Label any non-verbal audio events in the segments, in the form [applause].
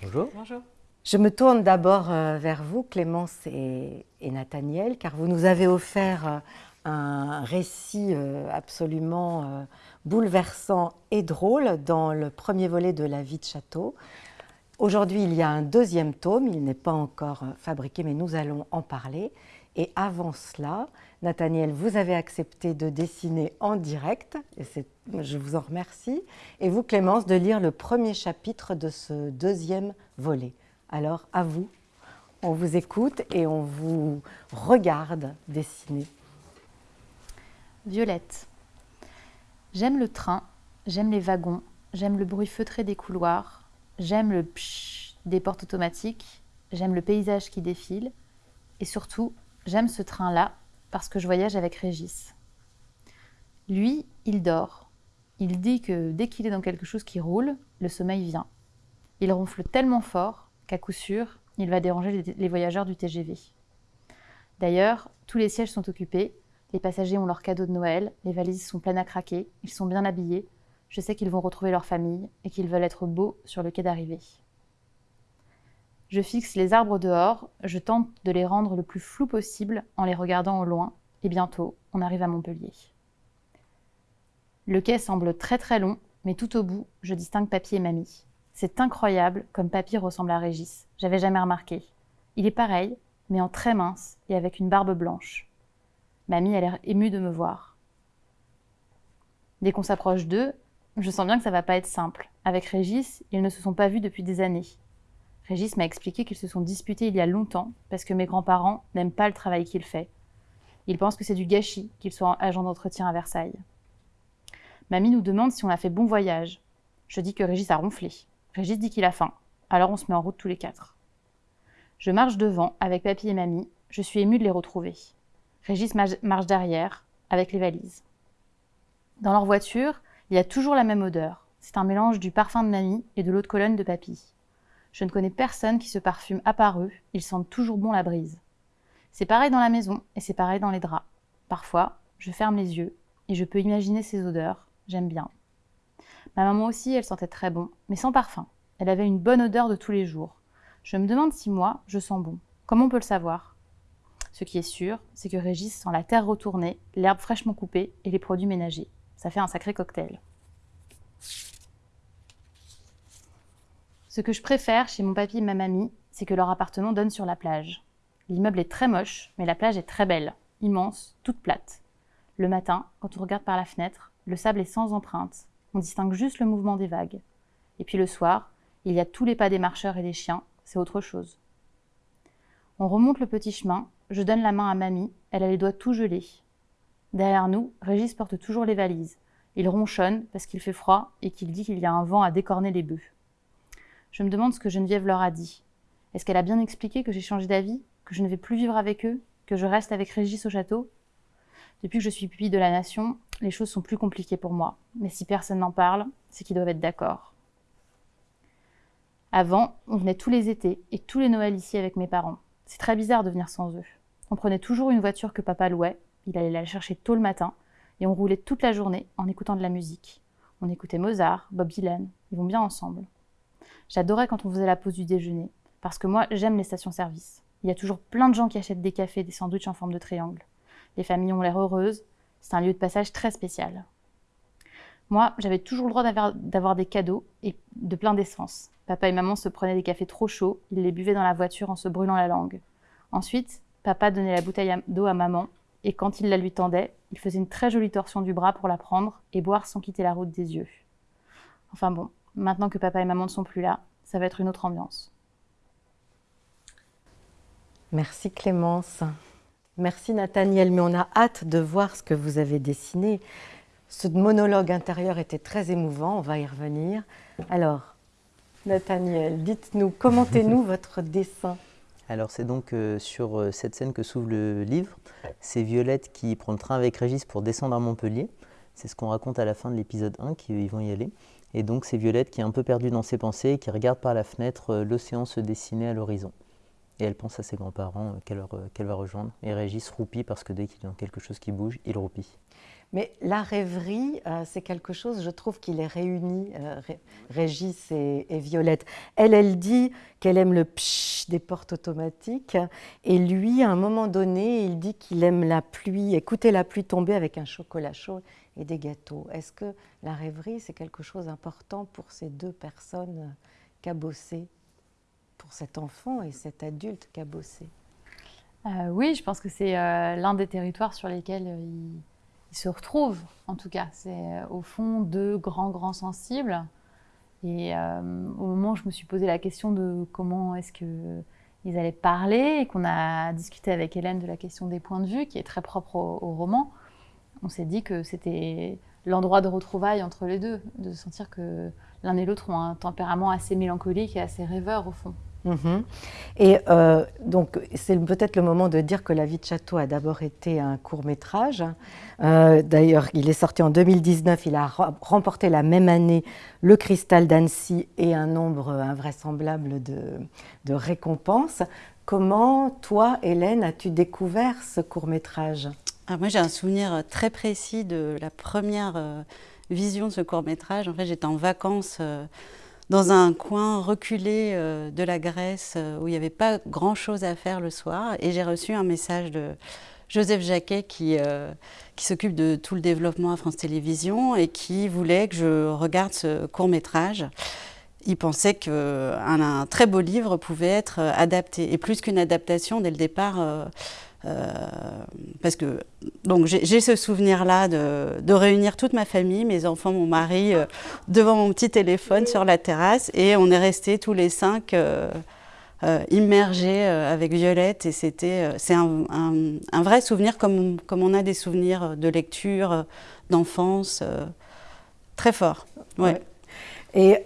Bonjour. Bonjour. Je me tourne d'abord euh, vers vous, Clémence et, et, Nathaniel, car vous nous avez offert euh, un récit euh, absolument bouleversant et drôle dans le premier volet de La vie de château. Aujourd'hui, il y a un deuxième tome, il n'est pas encore fabriqué, mais nous allons en parler. Et avant cela, Nathaniel, vous avez accepté de dessiner en direct, et je vous en remercie, et vous, Clémence, de lire le premier chapitre de ce deuxième volet. Alors, à vous, on vous écoute et on vous regarde dessiner. Violette. J'aime le train, j'aime les wagons, j'aime le bruit feutré des couloirs, j'aime le psh des portes automatiques, j'aime le paysage qui défile, et surtout, j'aime ce train-là parce que je voyage avec Régis. Lui, il dort. Il dit que dès qu'il est dans quelque chose qui roule, le sommeil vient. Il ronfle tellement fort qu'à coup sûr, il va déranger les voyageurs du TGV. D'ailleurs, tous les sièges sont occupés, les passagers ont leurs cadeaux de Noël, les valises sont pleines à craquer, ils sont bien habillés, je sais qu'ils vont retrouver leur famille et qu'ils veulent être beaux sur le quai d'arrivée. Je fixe les arbres dehors, je tente de les rendre le plus flou possible en les regardant au loin, et bientôt, on arrive à Montpellier. Le quai semble très très long, mais tout au bout, je distingue Papy et Mamie. C'est incroyable comme Papy ressemble à Régis, j'avais jamais remarqué. Il est pareil, mais en très mince et avec une barbe blanche. Mamie a l'air émue de me voir. Dès qu'on s'approche d'eux, je sens bien que ça va pas être simple. Avec Régis, ils ne se sont pas vus depuis des années. Régis m'a expliqué qu'ils se sont disputés il y a longtemps parce que mes grands-parents n'aiment pas le travail qu'il fait. Ils pensent que c'est du gâchis qu'il soit agent d'entretien à Versailles. Mamie nous demande si on a fait bon voyage. Je dis que Régis a ronflé. Régis dit qu'il a faim. Alors on se met en route tous les quatre. Je marche devant avec papy et mamie. Je suis émue de les retrouver. Régis marche derrière avec les valises. Dans leur voiture, il y a toujours la même odeur. C'est un mélange du parfum de mamie et de l'eau de colonne de papy. Je ne connais personne qui se parfume à part eux, ils sentent toujours bon la brise. C'est pareil dans la maison et c'est pareil dans les draps. Parfois, je ferme les yeux et je peux imaginer ces odeurs, j'aime bien. Ma maman aussi, elle sentait très bon, mais sans parfum. Elle avait une bonne odeur de tous les jours. Je me demande si moi, je sens bon. Comment on peut le savoir? Ce qui est sûr, c'est que Régis sent la terre retournée, l'herbe fraîchement coupée et les produits ménagers. Ça fait un sacré cocktail. Ce que je préfère chez mon papy et ma mamie, c'est que leur appartement donne sur la plage. L'immeuble est très moche, mais la plage est très belle, immense, toute plate. Le matin, quand on regarde par la fenêtre, le sable est sans empreinte. On distingue juste le mouvement des vagues. Et puis le soir, il y a tous les pas des marcheurs et des chiens, c'est autre chose. On remonte le petit chemin, je donne la main à mamie, elle a les doigts tout gelés. Derrière nous, Régis porte toujours les valises. Il ronchonne parce qu'il fait froid et qu'il dit qu'il y a un vent à décorner les bœufs. Je me demande ce que Geneviève leur a dit. Est-ce qu'elle a bien expliqué que j'ai changé d'avis, que je ne vais plus vivre avec eux, que je reste avec Régis au château? Depuis que je suis pupille de la nation, les choses sont plus compliquées pour moi. Mais si personne n'en parle, c'est qu'ils doivent être d'accord. Avant, on venait tous les étés et tous les Noëls ici avec mes parents. C'est très bizarre de venir sans eux. On prenait toujours une voiture que papa louait, il allait la chercher tôt le matin, et on roulait toute la journée en écoutant de la musique. On écoutait Mozart, Bob Dylan, ils vont bien ensemble. J'adorais quand on faisait la pause du déjeuner, parce que moi, j'aime les stations-service. Il y a toujours plein de gens qui achètent des cafés, des sandwichs en forme de triangle. Les familles ont l'air heureuses, c'est un lieu de passage très spécial. Moi, j'avais toujours le droit d'avoir des cadeaux et de plein d'essence. Papa et maman se prenaient des cafés trop chauds, ils les buvaient dans la voiture en se brûlant la langue. Ensuite, papa donnait la bouteille d'eau à maman, et quand il la lui tendait, il faisait une très jolie torsion du bras pour la prendre et boire sans quitter la route des yeux. Enfin bon, Maintenant que papa et maman ne sont plus là, ça va être une autre ambiance. Merci Clémence. Merci Nathaniel, mais on a hâte de voir ce que vous avez dessiné. Ce monologue intérieur était très émouvant, on va y revenir. Alors, Nathaniel, dites-nous, commentez-nous [laughs] votre dessin. Alors c'est donc euh, sur euh, cette scène que s'ouvre le livre. C'est Violette qui prend le train avec Régis pour descendre à Montpellier. C'est ce qu'on raconte à la fin de l'épisode 1, qu'ils vont y aller. Et donc c'est Violette qui est un peu perdue dans ses pensées et qui regarde par la fenêtre euh, l'océan se dessiner à l'horizon. Et elle pense à ses grands-parents euh, qu'elle va rejoindre. Et Régis roupit parce que dès qu'il y a quelque chose qui bouge, il roupit. Mais la rêverie, euh, c'est quelque chose, je trouve, qui les réunit, Régis et, Violette. Elle, elle dit qu'elle aime le psh des portes automatiques. Et lui, à un moment donné, il dit qu'il aime la pluie, écouter la pluie tomber avec un chocolat chaud et des gâteaux. Est-ce que la rêverie, c'est quelque chose d'important pour ces deux personnes cabossées, pour cet enfant et cet adulte cabossé euh, Oui, je pense que c'est l'un des territoires sur lesquels il ils se retrouvent, en tout cas. C'est euh, au fond deux grands, grands sensibles. Et euh, au moment où je me suis posé la question de comment est-ce qu'ils allaient parler, et qu'on a discuté avec Hélène de la question des points de vue, qui est très propre au roman, on s'est dit que c'était l'endroit de retrouvailles entre les deux, de sentir que l'un et l'autre ont un tempérament assez mélancolique et assez rêveur au fond. Mhm. Et euh, donc, c'est peut-être le moment de dire que La vie de château a d'abord été un court métrage. Euh, d'ailleurs, il est sorti en 2019. Il a remporté la même année le Cristal d'Annecy et un nombre invraisemblable de, récompenses. Comment, toi, Hélène, as-tu découvert ce court ah, Moi, j'ai un souvenir très précis de la première euh, vision de ce court métrage. En fait, j'étais en vacances dans un coin reculé euh, de la Grèce euh, où il n'y avait pas grand-chose à faire le soir. Et j'ai reçu un message de Joseph Jacquet qui, euh, s'occupe de tout le développement à France Télévisions et qui voulait que je regarde ce court métrage. Il pensait qu'un un très beau livre pouvait être adapté. Et plus qu'une adaptation, dès le départ, euh, parce que donc j'ai ce souvenir-là de, de, réunir toute ma famille, mes enfants, mon mari, euh, devant mon petit téléphone sur la terrasse, et on est restés tous les cinq euh, immergés avec Violette, et c'était c'est un, vrai souvenir comme, comme on a des souvenirs de lecture, d'enfance, très fort. Ouais. Et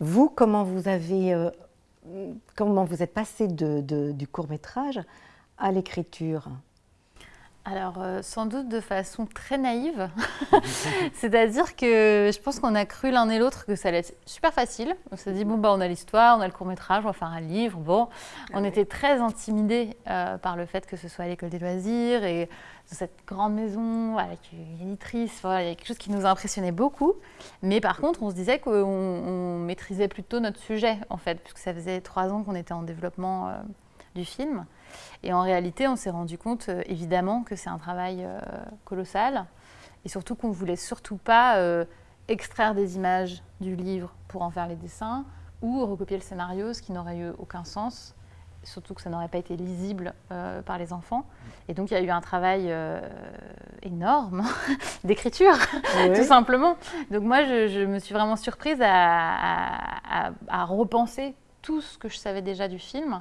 vous, comment vous avez comment vous êtes passé du court métrage à l'écriture alors, euh, sans doute de façon très naïve. [laughs] C'est-à-dire que je pense qu'on a cru l'un et l'autre que ça allait être super facile. On s'est dit, bon, bah, on a l'histoire, on a le court-métrage, on va faire un livre. Bon, on était très intimidés euh, par le fait que ce soit à l'école des loisirs et dans cette grande maison avec une éditrice. il y a quelque chose qui nous impressionnait beaucoup. Mais par contre, on se disait qu'on maîtrisait plutôt notre sujet, en fait, puisque ça faisait trois ans qu'on était en développement euh, du film. Et en réalité, on s'est rendu compte, euh, évidemment, que c'est un travail euh, colossal. Et surtout qu'on ne voulait surtout pas euh, extraire des images du livre pour en faire les dessins ou recopier le scénario, ce qui n'aurait eu aucun sens. Surtout que ça n'aurait pas été lisible par les enfants. Et donc, il y a eu un travail énorme [laughs] d'écriture, tout simplement. Donc, moi, je, me suis vraiment surprise à, à, repenser tout ce que je savais déjà du film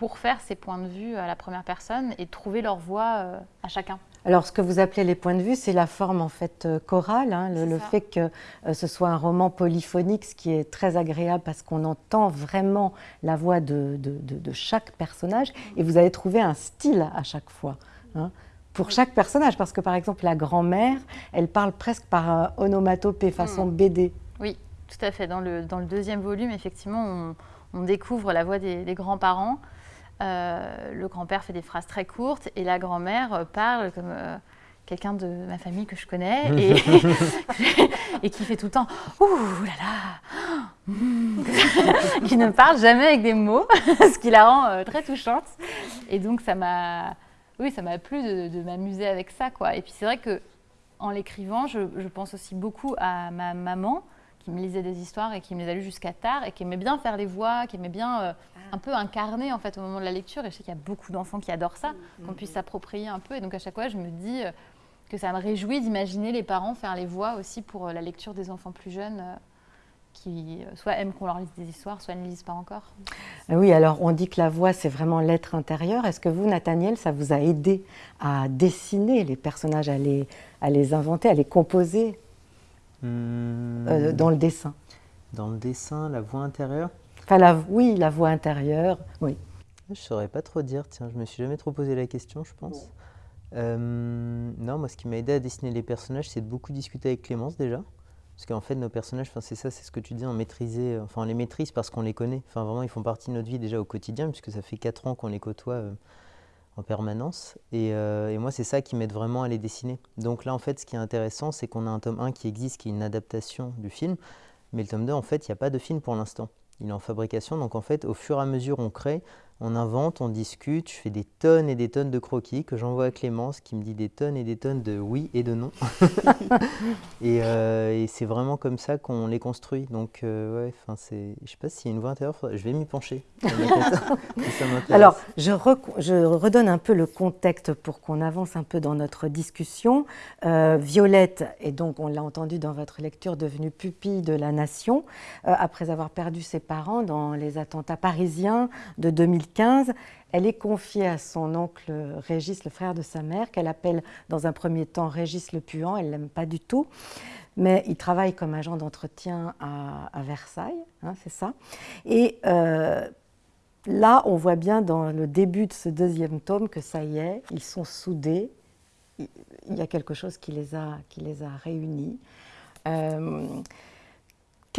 pour faire ces points de vue à la première personne et trouver leur voix euh, à chacun. Alors, ce que vous appelez les points de vue, c'est la forme en fait euh, chorale, hein, le, fait que euh, ce soit un roman polyphonique, ce qui est très agréable parce qu'on entend vraiment la voix de, de, chaque personnage et vous allez trouver un style à chaque fois. Hein, pour chaque personnage, parce que par exemple la grand-mère, elle parle presque par onomatopée, façon hmm. BD. Oui, tout à fait. Dans le, dans le deuxième volume, effectivement, on, découvre la voix des, des grands-parents. Euh, le grand-père fait des phrases très courtes et la grand-mère euh, parle comme euh, quelqu'un de ma famille que je connais et, [laughs] [laughs] et, qui fait tout le temps Ouh là là [laughs] qui ne parle jamais avec des mots, ce qui la rend très touchante. Et donc ça m'a oui, ça m'a plu de, m'amuser avec ça. Quoi. Et puis c'est vrai que en l'écrivant, je, je, pense aussi beaucoup à ma maman qui me lisait des histoires et qui me les a lues jusqu'à tard et qui aimait bien faire les voix, qui aimait bien. Un peu incarner en fait au moment de la lecture. Et je sais qu'il y a beaucoup d'enfants qui adorent ça, mm, qu'on mm, puisse mm. s'approprier un peu. Et donc à chaque fois, je me dis euh, que ça me réjouit d'imaginer les parents faire les voix aussi pour euh, la lecture des enfants plus jeunes. qui soit aiment qu'on leur lise des histoires, soit ne lisent pas encore. Oui, alors on dit que la voix, c'est vraiment l'être intérieur. Est-ce que vous, Nathaniel, ça vous a aidé à dessiner les personnages, à les, à les inventer, à les composer euh, dans le dessin? Dans le dessin, la voix intérieure? Enfin, oui, la voix intérieure, oui. Je ne saurais pas trop dire, tiens, je me suis jamais trop posé la question, je pense. Euh, non, moi, ce qui m'a aidé à dessiner les personnages, c'est de beaucoup discuter avec Clémence déjà. Parce qu'en fait, nos personnages, c'est ça, c'est ce que tu dis, on, maîtrisait, enfin, on les maîtrise parce qu'on les connaît. Enfin, vraiment, ils font partie de notre vie déjà au quotidien, puisque ça fait 4 ans qu'on les côtoie. Euh, en permanence. Et, euh, et moi, c'est ça qui m'aide vraiment à les dessiner. Donc là, en fait, ce qui est intéressant, c'est qu'on a un tome 1 qui existe, qui est une adaptation du film. Mais le tome 2, en fait, il n'y a pas de film pour l'instant. Il est en fabrication. Donc en fait, au fur et à mesure, on crée on invente, on discute, je fais des tonnes et des tonnes de croquis que j'envoie à Clémence qui me dit des tonnes et des tonnes de oui et de non. [laughs] Euh, et, c'est vraiment comme ça qu'on les construit. Donc, euh, ouais, c'est, je sais pas s'il y a une voie intérieure, je vais m'y pencher. [laughs] Alors, je, redonne un peu le contexte pour qu'on avance un peu dans notre discussion. Euh, Violette est donc, on l'a entendu dans votre lecture, devenue pupille de la nation après avoir perdu ses parents dans les attentats parisiens de 2015 elle est confiée à son oncle Régis, le frère de sa mère, qu'elle appelle dans un premier temps Régis le Puant. Elle ne l'aime pas du tout. Mais il travaille comme agent d'entretien à, Versailles, hein, c'est ça. Et euh, là, on voit bien dans le début de ce deuxième tome que ça y est, ils sont soudés. Il y a quelque chose qui les a, qui les a réunis. Euh,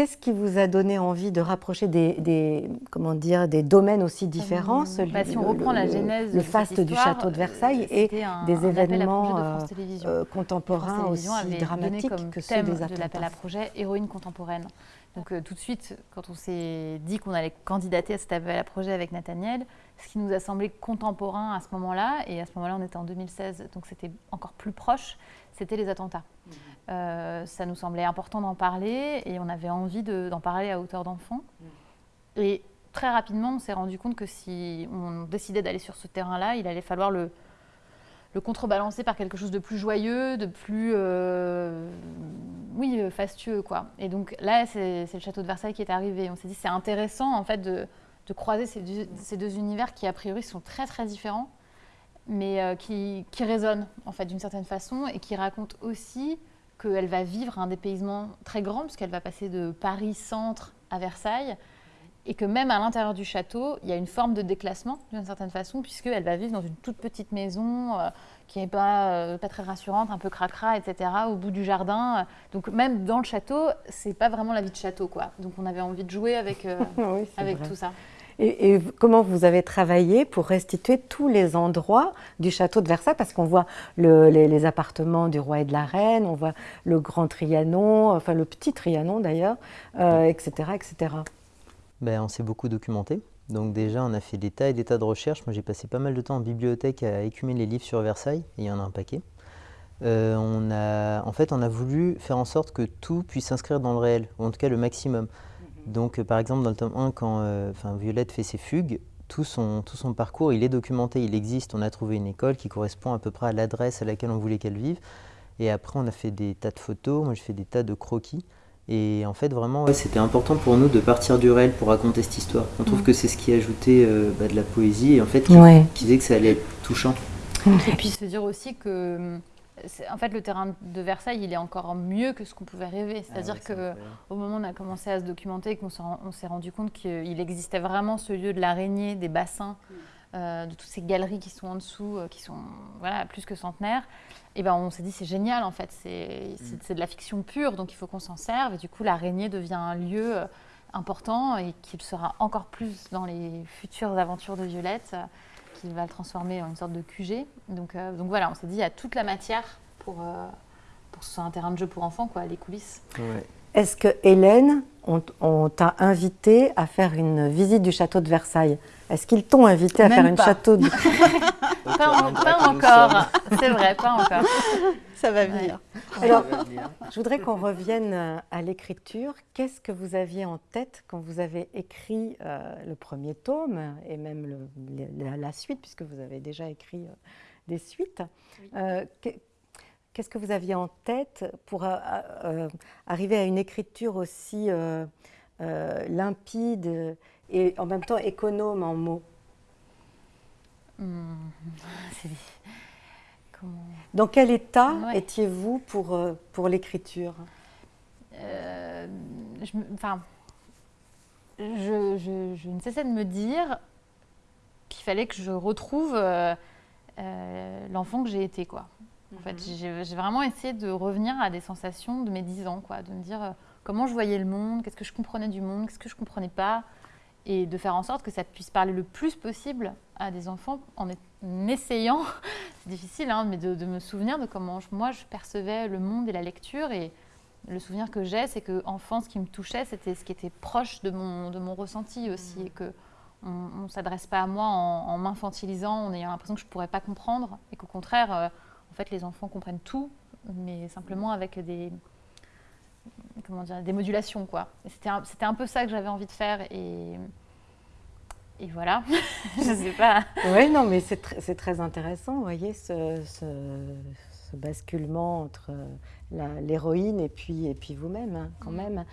Qu'est-ce qui vous a donné envie de rapprocher des, comment dire, des domaines aussi différents bah, Si on reprend la genèse le faste du château de Versailles et des événements euh, euh, contemporains aussi dramatiques que ceux des attentats. de l'appel à projet héroïne contemporaine. Donc euh, tout de suite, quand on s'est dit qu'on allait candidater à cet appel à projet avec Nathaniel, ce qui nous a semblé contemporain à ce moment-là, et à ce moment-là on était en 2016, donc c'était encore plus proche, c'était les attentats. Mmh. Euh, ça nous semblait important d'en parler et on avait envie d'en parler à hauteur d'enfant. Mm. Et très rapidement, on s'est rendu compte que si on décidait d'aller sur ce terrain-là, il allait falloir le, le, contrebalancer par quelque chose de plus joyeux, de plus, euh, oui, euh, fastueux, quoi. Et donc là, c'est le château de Versailles qui est arrivé. On s'est dit, c'est intéressant, en fait, de, de croiser ces deux, ces deux, univers qui, a priori, sont très, très différents, mais qui, qui, résonnent, en fait, d'une certaine façon, et qui racontent aussi qu'elle va vivre un dépaysement très grand, puisqu'elle va passer de Paris-Centre à Versailles, et que même à l'intérieur du château, il y a une forme de déclassement, d'une certaine façon, puisqu'elle va vivre dans une toute petite maison euh, qui n'est pas, euh, pas très rassurante, un peu cracra, etc., au bout du jardin. Donc même dans le château, c'est pas vraiment la vie de château, quoi. Donc on avait envie de jouer avec, euh, [laughs] avec tout ça. Et, comment vous avez travaillé pour restituer tous les endroits du château de Versailles? Parce qu'on voit les, appartements du roi et de la reine, on voit le grand Trianon, enfin le petit Trianon d'ailleurs, etc., euh, etc. Ben, on s'est beaucoup documenté. Donc déjà, on a fait des tas et des tas de recherches. Moi, j'ai passé pas mal de temps en bibliothèque à écumer les livres sur Versailles, et il y en a un paquet. Euh, on a, en fait, on a voulu faire en sorte que tout puisse s'inscrire dans le réel, ou en tout cas le maximum. Donc, euh, par exemple, dans le tome 1, quand euh, Violette fait ses fugues, tout son, tout son parcours, il est documenté, il existe. On a trouvé une école qui correspond à peu près à l'adresse à laquelle on voulait qu'elle vive. Et après, on a fait des tas de photos, moi j'ai fait des tas de croquis. Et en fait, vraiment, c'était important pour nous de partir du réel pour raconter cette histoire. On trouve que c'est ce qui ajoutait euh, bah, de la poésie et en fait, qui, qui, faisait que ça allait être touchant. Et puis se dire aussi que en fait, le terrain de Versailles, il est encore mieux que ce qu'on pouvait rêver. Ah C'est-à-dire qu'au moment où on a commencé à se documenter, qu'on s'est rendu compte qu'il existait vraiment ce lieu de l'araignée, des bassins, mm. euh, de toutes ces galeries qui sont en dessous, euh, qui sont voilà, plus que centenaires, et ben on s'est dit c'est génial en fait, mm. c'est de la fiction pure, donc il faut qu'on s'en serve. Et du coup, l'araignée devient un lieu euh, important et qu'il sera encore plus dans les futures aventures de Violette qui va le transformer en une sorte de QG. Donc, euh, donc voilà, on s'est dit, il y a toute la matière pour, euh, pour ce soit un terrain de jeu pour enfants, quoi, les coulisses. Est-ce que Hélène, on, t'a invité à faire une visite du château de Versailles? Est-ce qu'ils t'ont invité à faire une château de... [laughs] pas, encore, c'est vrai, pas encore. Ça va venir. Alors, je voudrais qu'on revienne euh, à l'écriture. Qu'est-ce que vous aviez en tête quand vous avez écrit euh, le premier tome et même le, la, suite, puisque vous avez déjà écrit euh, des suites? Qu'est-ce que vous aviez en tête pour arriver à une écriture aussi limpide et en même temps économe en mots? Hmm, Dans quel état étiez-vous pour, euh, pour l'écriture? Euh, je, Enfin, je, je, ne cessais de me dire qu'il fallait que je retrouve euh, l'enfant que j'ai été, quoi. En fait, mhm. j'ai vraiment essayé de revenir à des sensations de mes 10 ans, quoi, de me dire comment je voyais le monde, qu'est-ce que je comprenais du monde, qu'est-ce que je comprenais pas, et de faire en sorte que ça puisse parler le plus possible à des enfants en, essayant, [laughs] c'est difficile, hein, mais de, me souvenir de comment moi je percevais le monde et la lecture. Et le souvenir que j'ai, c'est que enfant, ce qui me touchait, c'était ce qui était proche de mon, de mon ressenti aussi. Mmh. Et que on ne s'adresse pas à moi en, m'infantilisant, en ayant l'impression que je ne pourrais pas comprendre. Et qu'au contraire, euh, en fait, les enfants comprennent tout, mais simplement avec des, comment dire, des modulations. Quoi. C'était un, un, peu ça que j'avais envie de faire. Et, et voilà, [laughs] je sais pas. Oui, non, mais c'est, très intéressant, vous voyez, ce, ce, basculement entre l'héroïne et puis, et puis vous-même, hein, quand mm. même.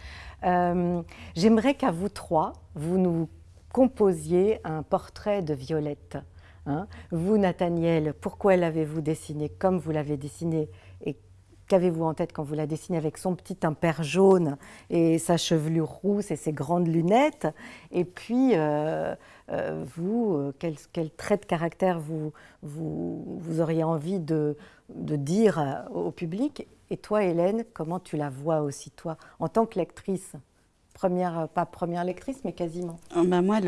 Euh, j'aimerais qu'à vous trois, vous nous composiez un portrait de Violette. Hein? Vous, Nathaniel, pourquoi l'avez-vous dessiné comme vous l'avez dessiné? Et Qu'avez-vous en tête quand vous la dessinez avec son petit impair jaune et sa chevelure rousse et ses grandes lunettes? Et puis, euh, euh, vous, euh, quel, quel, trait de caractère vous, auriez envie de, de, dire au public? Et toi, Hélène, comment tu la vois aussi, toi, en tant que lectrice? Première, pas première lectrice, mais quasiment. Ben moi,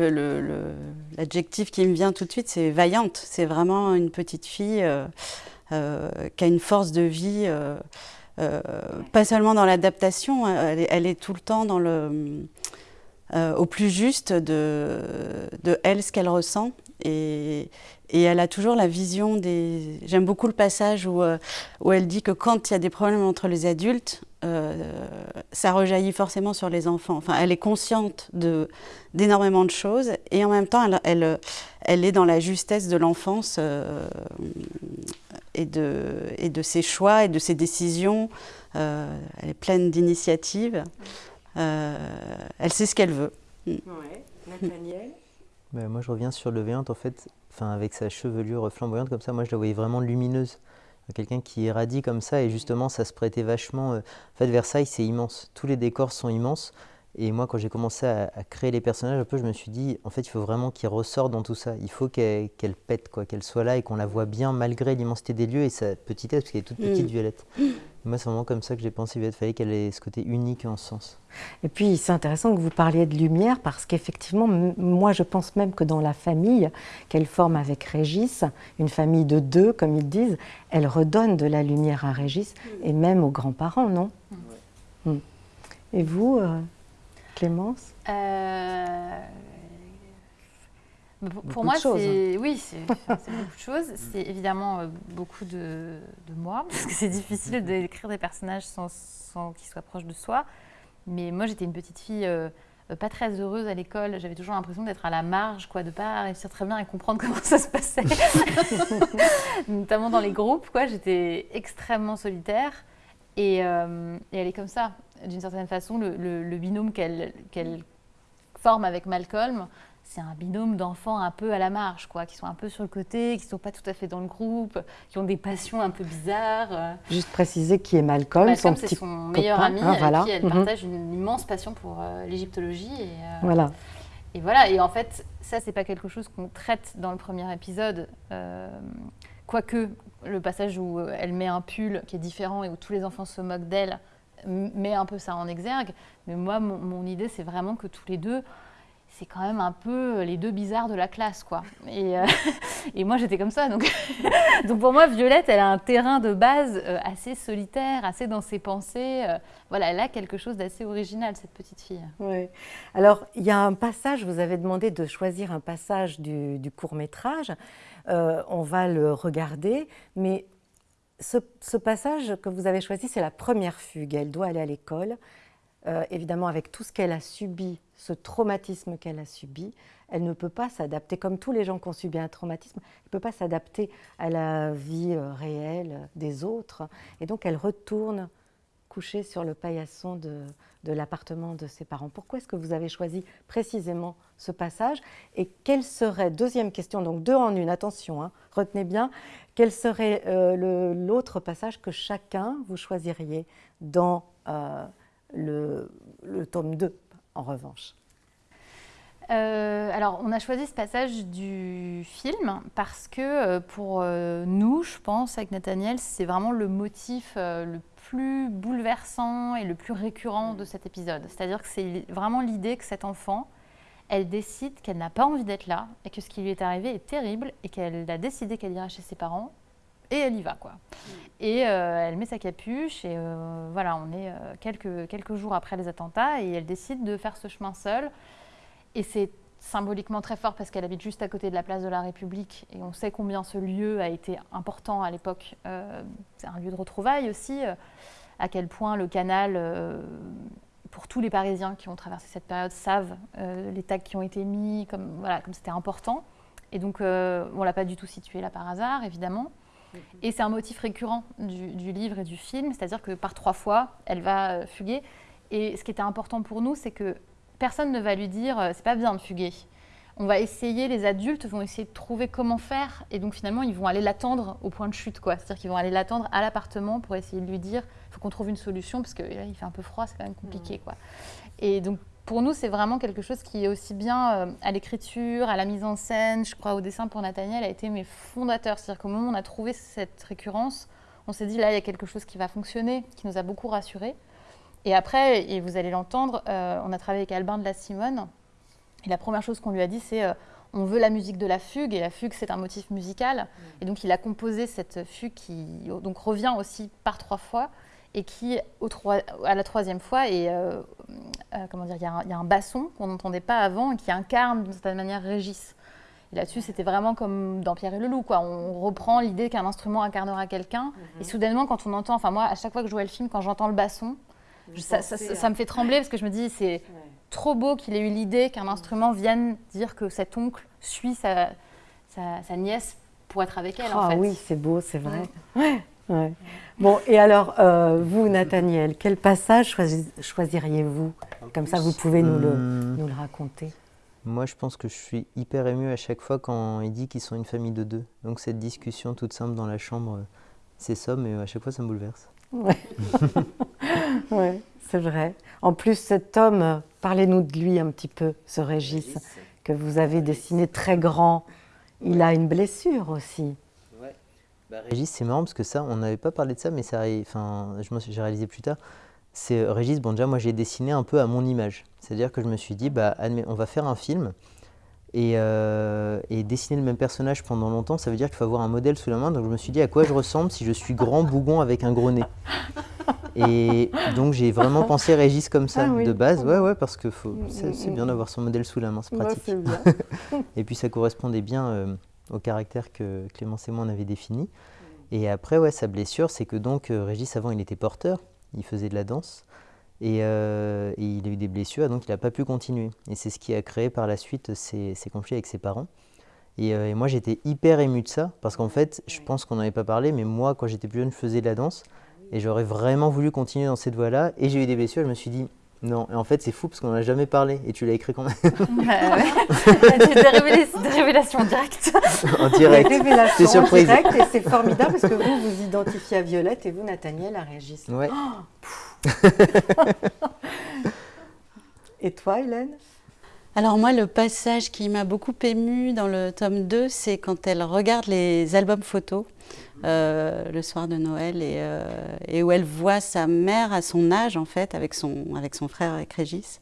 l'adjectif qui me vient tout de suite, c'est vaillante. C'est vraiment une petite fille euh, qui a une force de vie, euh, euh, pas seulement dans l'adaptation, elle, est tout le temps dans le, au plus juste de, de elle, ce qu'elle ressent. Et, elle a toujours la vision des... J'aime beaucoup le passage où, où elle dit que quand il y a des problèmes entre les adultes, ça rejaillit forcément sur les enfants. Enfin, elle est consciente d'énormément de, choses et en même temps, elle, elle, elle est dans la justesse de l'enfance et de, et de ses choix et de ses décisions. Euh, elle est pleine d'initiatives. Euh, elle sait ce qu'elle veut. Mm. Nathaniel? Ben, Moi, je reviens sur le Véante, en fait, avec sa chevelure flamboyante comme ça, moi, je la voyais vraiment lumineuse. Quelqu'un qui irradie comme ça, et justement, ça se prêtait vachement. Euh, en fait, Versailles, c'est immense. Tous les décors sont immenses. Et moi, quand j'ai commencé à, créer les personnages, un peu, je me suis dit, en fait, il faut vraiment qu'ils ressortent dans tout ça. Il faut qu'elle pète, quoi, qu'elle soit là et qu'on la voit bien malgré l'immensité des lieux et sa petitesse, parce qu'elle est toute petite, mm. Violette. Moi, c'est vraiment comme ça que j'ai pensé, Violette. Il fallait qu'elle ait ce côté unique en ce sens. Et puis, c'est intéressant que vous parliez de lumière, parce qu'effectivement, moi, je pense même que dans la famille qu'elle forme avec Régis, une famille de deux, comme ils disent, elle redonne de la lumière à Régis et même aux grands-parents, non? Mm. Et vous euh, Clémence? Euh, Pour moi, c'est oui, [laughs] c'est beaucoup de choses. C'est évidemment euh, beaucoup de, moi, [laughs] parce que c'est difficile [laughs] d'écrire des personnages sans, sans qu'ils soient proches de soi. Mais moi, j'étais une petite fille euh, pas très heureuse à l'école. J'avais toujours l'impression d'être à la marge, quoi, de pas réussir très bien à comprendre comment ça se passait, notamment dans les groupes. Quoi, j'étais extrêmement solitaire. Et, et, elle est comme ça d'une certaine façon, le, binôme qu'elle forme avec Malcolm, c'est un binôme d'enfants un peu à la marge, quoi, qui sont un peu sur le côté, qui ne sont pas tout à fait dans le groupe, qui ont des passions un peu bizarres. Juste préciser qui est Malcolm, Malcolm son petit son meilleur ami, hein, voilà. qui elle mhm. partage une immense passion pour euh, l'égyptologie. Et, euh, voilà. Et voilà, et en fait, ça, c'est pas quelque chose qu'on traite dans le premier épisode, euh, quoique le passage où elle met un pull qui est différent et où tous les enfants se moquent d'elle, met un peu ça en exergue. Mais moi, mon, idée, c'est vraiment que tous les deux, c'est quand même un peu les deux bizarres de la classe, quoi. Et, euh, [laughs] et moi, j'étais comme ça. Donc, [laughs] donc pour moi, Violette, elle a un terrain de base euh, assez solitaire, assez dans ses pensées. Euh, voilà, elle a quelque chose d'assez original, cette petite fille. Oui. Alors, il y a un passage, vous avez demandé de choisir un passage du, du court métrage. on va le regarder, mais ce, passage que vous avez choisi, c'est la première fugue. Elle doit aller à l'école. Euh, évidemment, avec tout ce qu'elle a subi, ce traumatisme qu'elle a subi, elle ne peut pas s'adapter, comme tous les gens qui ont subi un traumatisme, elle ne peut pas s'adapter à la vie euh, réelle des autres. Et donc, elle retourne coucher sur le paillasson de, de l'appartement de ses parents. Pourquoi est-ce que vous avez choisi précisément ce passage Et quelle serait, deuxième question, donc deux en une, attention, hein, retenez bien, quel serait euh, l'autre passage que chacun vous choisiriez dans euh, le, tome 2, en revanche? Euh, alors, on a choisi ce passage du film parce que pour nous, je pense, avec Nathaniel, c'est vraiment le motif le plus bouleversant et le plus récurrent de cet épisode. C'est-à-dire que c'est vraiment l'idée que cet enfant, elle décide qu'elle n'a pas envie d'être là et que ce qui lui est arrivé est terrible et qu'elle a décidé qu'elle ira chez ses parents et elle y va quoi. Et euh, elle met sa capuche et euh, voilà, on est euh, quelques, quelques jours après les attentats et elle décide de faire ce chemin seule. Et c'est symboliquement très fort parce qu'elle habite juste à côté de la place de la République et on sait combien ce lieu a été important à l'époque. c'est un lieu de retrouvailles aussi, à quel point le canal pour tous les Parisiens qui ont traversé cette période savent euh, les tags qui ont été mis, comme voilà, comme c'était important. Et donc, euh, on l'a pas du tout situé là par hasard, évidemment. Mhm. Et c'est un motif récurrent du, livre et du film, c'est-à-dire que par trois fois, elle va euh, fuguer. Et ce qui était important pour nous, c'est que personne ne va lui dire euh, c'est pas bien de fuguer. On va essayer, les adultes vont essayer de trouver comment faire, et donc finalement ils vont aller l'attendre au point de chute, quoi. C'est-à-dire qu'ils vont aller l'attendre à l'appartement pour essayer de lui dire faut qu'on trouve une solution parce que là, il fait un peu froid, c'est quand même compliqué. Quoi. Et donc, pour nous, c'est vraiment quelque chose qui est aussi bien euh, à l'écriture, à la mise en scène, je crois au dessin pour Nathaniel, a été mes fondateurs. C'est-à-dire qu'au moment où on a trouvé cette récurrence, on s'est dit là, il y a quelque chose qui va fonctionner, qui nous a beaucoup rassurés. Et après, et vous allez l'entendre, euh, on a travaillé avec Albin de la Simone. Et la première chose qu'on lui a dit, c'est euh, on veut la musique de la fugue, et la fugue, c'est un motif musical. Et donc, il a composé cette fugue qui donc, revient aussi par trois fois et qui, au à la troisième fois, et euh, comment dire, il y, a un basson qu'on n'entendait pas avant et qui incarne d'une certaine manière Régis. Et là-dessus, c'était vraiment comme dans Pierre et le Loup, quoi. On reprend l'idée qu'un instrument incarnera quelqu'un, mhm. et soudainement, quand on entend, enfin moi, à chaque fois que je jouais le film, quand j'entends le basson, ça, me fait trembler parce que je me dis, c'est trop beau qu'il ait eu l'idée qu'un instrument vienne dire que cet oncle suit sa, sa, nièce pour être avec elle. Ah oui, c'est beau, c'est vrai. Ouais. Bon, et alors, euh, vous, Nathaniel, quel passage choisiriez-vous? Comme ça, vous pouvez nous le, hmm. nous le, raconter. Moi, je pense que je suis hyper ému à chaque fois quand il dit qu'ils sont une famille de deux. Donc, cette discussion toute simple dans la chambre, c'est ça, mais à chaque fois, ça me bouleverse. [laughs] Oui, ouais, c'est vrai. En plus, cet homme, parlez-nous de lui un petit peu, ce Régis, que vous avez dessiné très grand. Il a une blessure aussi. Bah, Régis, c'est marrant parce que ça, on n'avait pas parlé de ça, mais ça, enfin, j'ai réalisé plus tard. C'est Régis, bon déjà, moi j'ai dessiné un peu à mon image. C'est-à-dire que je me suis dit, bah, on va faire un film et, euh, et, dessiner le même personnage pendant longtemps, ça veut dire qu'il faut avoir un modèle sous la main. Donc je me suis dit à quoi je ressemble si je suis grand bougon avec un gros nez? Et donc j'ai vraiment pensé Régis comme ça ah de base, ouais ouais parce que c'est bien d'avoir son modèle sous la main, c'est pratique. [laughs] et puis ça correspondait bien. Euh, au caractère que Clémence et moi on avait défini. Et après, ouais, sa blessure, c'est que donc euh, Régis, avant, il était porteur, il faisait de la danse, euh, et, il a eu des blessures, donc il n'a pas pu continuer. Et c'est ce qui a créé par la suite ses, conflits avec ses parents. Et, euh, et moi, j'étais hyper ému de ça, parce qu'en fait, je pense qu'on n'en avait pas parlé, mais moi, quand j'étais plus jeune, je faisais de la danse, et j'aurais vraiment voulu continuer dans cette voie-là, et j'ai eu des blessures, je me suis dit, non, et en fait c'est fou parce qu'on n'en a jamais parlé et tu l'as écrit quand même. Bah [laughs] ouais. [laughs] des, révélations, directes. En direct. Des révélations surprise. directes et c'est formidable parce que vous vous identifiez à Violette et vous Nathaniel à Régis. Ouais. Oh, et toi Hélène? Alors moi, le passage qui m'a beaucoup ému dans le tome 2, c'est quand elle regarde les albums photos euh, le soir de Noël euh, et, où elle voit sa mère à son âge en fait avec son, avec son frère avec Régis.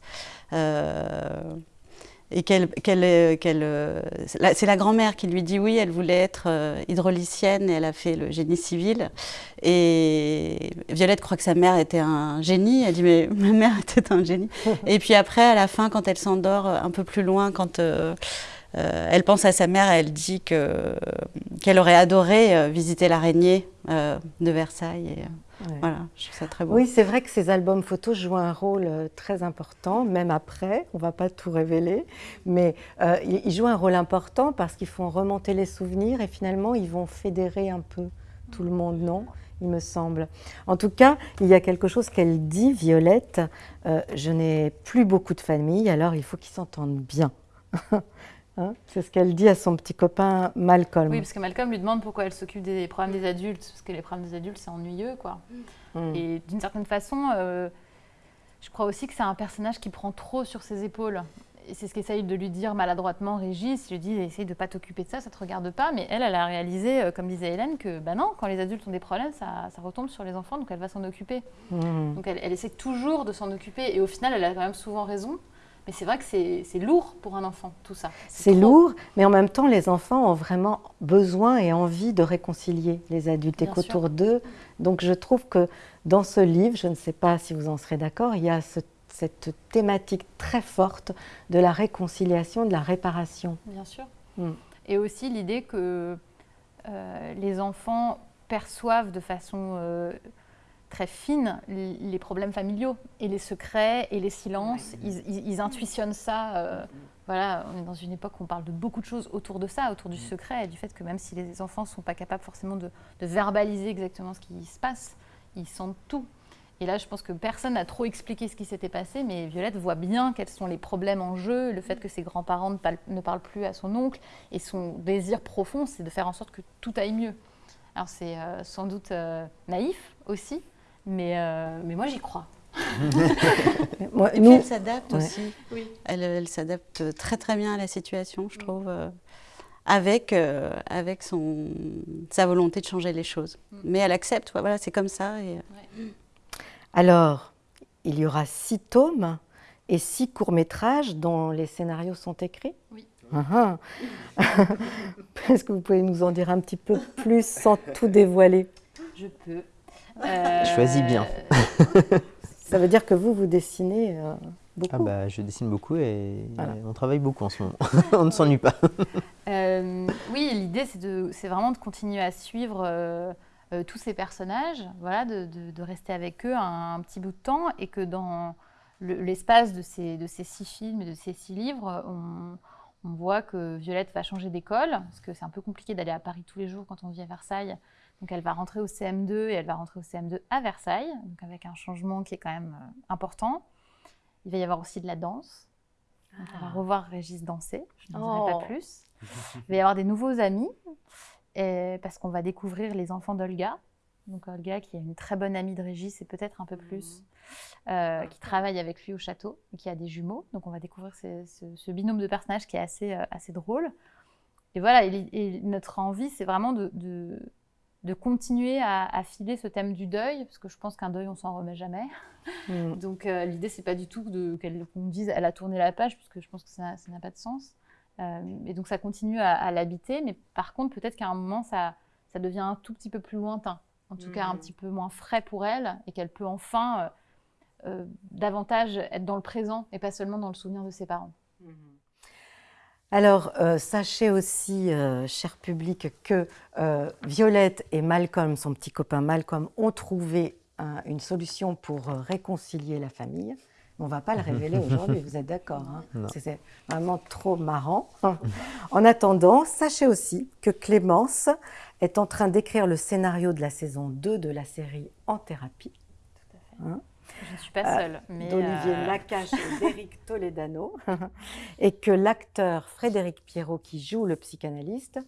Euh, et qu'elle, c'est la grand-mère qui lui dit oui, elle voulait être hydraulicienne et elle a fait le génie civil. Et Violette croit que sa mère était un génie. Elle dit mais [laughs] ma mère était un génie. [laughs] et puis après, à la fin, quand elle s'endort un peu plus loin, quand euh, elle pense à sa mère elle dit qu'elle aurait adoré euh, visiter l'araignée euh, de Versailles. Voilà, je trouve ça très beau. Oui, c'est vrai que ces albums photos jouent un rôle très important, même après, on ne va pas tout révéler, mais ils jouent un rôle important parce qu'ils font remonter les souvenirs et finalement ils vont fédérer un peu tout le monde, non il me semble. En tout cas, il y a quelque chose qu'elle dit, Violette, je n'ai plus beaucoup de famille, alors il faut qu'ils s'entendent bien. [laughs] Hein, c'est ce qu'elle dit à son petit copain Malcolm. Oui, parce que Malcolm lui demande pourquoi elle s'occupe des problèmes des adultes, parce que les problèmes des adultes, c'est ennuyeux, quoi. Mm. Et d'une certaine façon, euh, je crois aussi que c'est un personnage qui prend trop sur ses épaules. Et c'est ce qu'essaye de lui dire maladroitement Régis. Il lui dit essaye de pas t'occuper de ça, ça te regarde pas. Mais elle, elle a réalisé, euh, comme disait Hélène, que bah non, quand les adultes ont des problèmes, ça, retombe sur les enfants, donc elle va s'en occuper. Mm. Donc elle, elle, essaie toujours de s'en occuper. Et au final, elle a quand même souvent raison Mais c'est vrai que c'est lourd pour un enfant, tout ça. C'est lourd, mais en même temps, les enfants ont vraiment besoin et envie de réconcilier les adultes et qu'autour d'eux. Donc je trouve que dans ce livre, je ne sais pas si vous en serez d'accord, il y a cette thématique très forte de la réconciliation, de la réparation. Bien sûr. Mm. Et aussi l'idée que euh, les enfants perçoivent de façon euh, très fine les problèmes familiaux et les secrets et les silences. Ils, intuitionnent ça. Euh, voilà, on est dans une époque où on parle de beaucoup de choses autour de ça, autour du mm. secret et du fait que même si les enfants ne sont pas capables forcément de, verbaliser exactement ce qui se passe, ils sentent tout. Et là, je pense que personne n'a trop expliqué ce qui s'était passé, mais Violette voit bien quels sont les problèmes en jeu, le fait que ses grands-parents ne, parlent plus à son oncle, et son désir profond, c'est de faire en sorte que tout aille mieux. Alors c'est euh, sans doute euh, naïf aussi, mais, euh, mais moi j'y crois. [laughs] et puis elle s'adapte aussi. Oui. Elle, s'adapte très très bien à la situation, je trouve, euh, avec, euh, avec son, sa volonté de changer les choses. Mm. Mais elle accepte, voilà, c'est comme ça. Et... Alors, il y aura six tomes et six courts-métrages dont les scénarios sont écrits? Oui. Ah, ah. [laughs] Est-ce que vous pouvez nous en dire un petit peu plus sans tout dévoiler? Je peux. Euh... Choisis bien. [laughs] Ça veut dire que vous, vous dessinez euh, beaucoup ah bah, Je dessine beaucoup et on travaille beaucoup en ce moment. [laughs] on ne s'ennuie pas. [laughs] Euh, oui, l'idée, c'est vraiment de continuer à suivre tous ces personnages, voilà, de, de, rester avec eux un, petit bout de temps et que dans l'espace de, ces, de ces six films et de ces six livres, on, on voit que Violette va changer d'école, parce que c'est un peu compliqué d'aller à Paris tous les jours quand on vit à Versailles. Donc elle va rentrer au CM2 et elle va rentrer au CM2 à Versailles, donc avec un changement qui est quand même euh, important. Il va y avoir aussi de la danse. Donc on va ah. revoir Régis danser, je n'en dirai pas oh. plus. [laughs] Il va y avoir des nouveaux amis, parce qu'on va découvrir les enfants d'Olga. Donc Olga qui est une très bonne amie de Régis et peut-être un peu plus, mmh. euh, qui travaille avec lui au château et qui a des jumeaux. Donc on va découvrir ce, binôme de personnages qui est assez, euh, assez drôle. Et voilà, et, notre envie, c'est vraiment de, de continuer à, filer ce thème du deuil, parce que je pense qu'un deuil, on s'en remet jamais. Mm. [laughs] Donc euh, l'idée, c'est pas du tout qu'on dise elle a tourné la page, puisque je pense que ça n'a pas de sens. Euh, et donc ça continue à, l'habiter, mais par contre, peut-être qu'à un moment, ça, ça devient un tout petit peu plus lointain, en tout cas un mm. petit peu moins frais pour elle, et qu'elle peut enfin euh, davantage être dans le présent et pas seulement dans le souvenir de ses parents. Mm. Alors, euh, sachez aussi, euh, cher public, que euh, Violette et Malcolm, son petit copain Malcolm, ont trouvé une solution pour réconcilier la famille. On ne va pas le révéler [laughs] aujourd'hui, vous êtes d'accord hein C'est vraiment trop marrant. [laughs] en attendant, sachez aussi que Clémence est en train d'écrire le scénario de la saison 2 de la série En thérapie. Tout à fait. Hein je ne suis pas seule. Euh, mais D'Olivier euh, Nakache et [laughs] d'Éric Toledano. [laughs] et que l'acteur Frédéric Pierrot, qui joue le psychanalyste,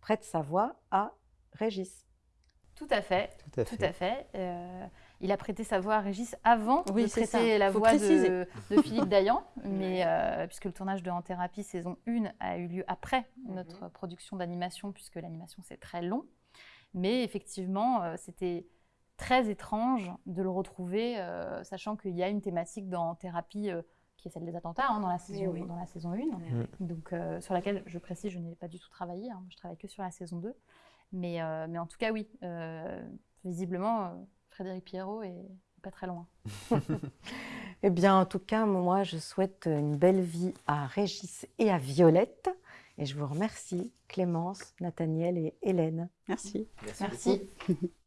prête sa voix à Régis. Tout à fait. Tout à fait. Euh, il a prêté sa voix à Régis avant de prêter la voix de, Philippe Dayan, [laughs] mais puisque le tournage de En Thérapie saison 1 a eu lieu après mhm. notre production d'animation, puisque l'animation c'est très long. Mais effectivement, c'était très étrange de le retrouver, euh, sachant qu'il y a une thématique dans thérapie euh, qui est celle des attentats hein, dans, la saison, dans la saison 1, donc, euh, sur laquelle je précise, je n'ai pas du tout travaillé, hein, je travaille que sur la saison 2. Mais, mais en tout cas, oui, visiblement, Frédéric Pierrot est pas très loin. [laughs] eh bien, en tout cas, moi, je souhaite une belle vie à Régis et à Violette. Et je vous remercie, Clémence, Nathaniel et Hélène. Merci. Merci. [laughs]